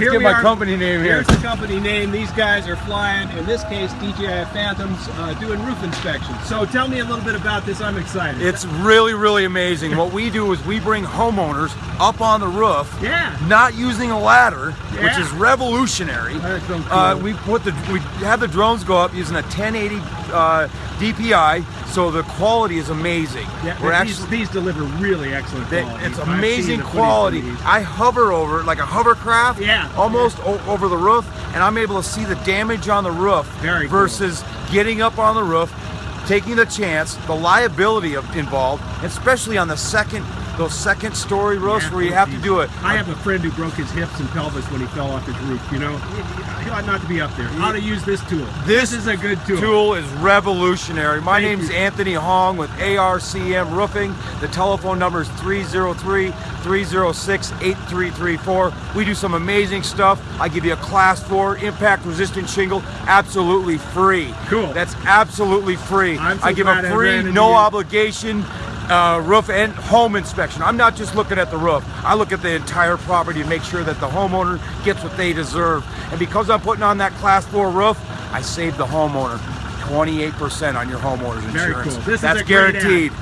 let's get my are. company name here. Here's the company name. These guys are flying. In this case, DJI Phantoms uh, doing roof inspections. So tell me a little bit about this. I'm excited. It's really, really amazing. What we do is we bring homeowners up on the roof, Yeah. not using a ladder, which is revolutionary. That's so Uh, we put the we have the drones go up using a 1080 uh, DPI, so the quality is amazing. yeah, We're these, actually these deliver really excellent they- quality. it's amazing the footage from quality. I hover over like a hovercraft, Yeah. almost o- over the roof, and I'm able to see the damage on the roof Very cool. versus getting up on the roof, taking the chance, the liability of, involved, especially on the second, those second story roofs Yeah, where you have to do it. I have a friend who broke his hips and pelvis when he fell off his roof. You know, he ought not to be up there. How to use this tool? This is a good tool. Tool is revolutionary. My Thank name's you. Anthony Hong with ARCM Roofing. The telephone number is 303 306 8334. We do some amazing stuff. I give you a class 4 impact resistant shingle absolutely free. Cool. That's absolutely free. I'm so I give a free, no obligation uh, roof and home inspection. I'm not just looking at the roof. I look at the entire property to make sure that the homeowner gets what they deserve. And because I'm putting on that class 4 roof, I save the homeowner 28% on your homeowner's Very insurance. cool. That's guaranteed.